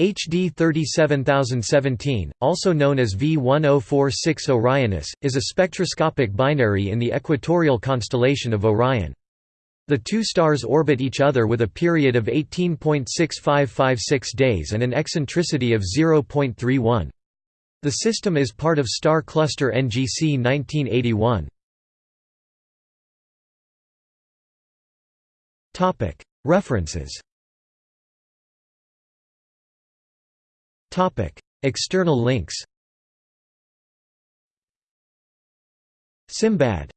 HD 37017, also known as V1046 Orionis, is a spectroscopic binary in the equatorial constellation of Orion. The two stars orbit each other with a period of 18.6556 days and an eccentricity of 0.31. The system is part of star cluster NGC 1981. References External links. Simbad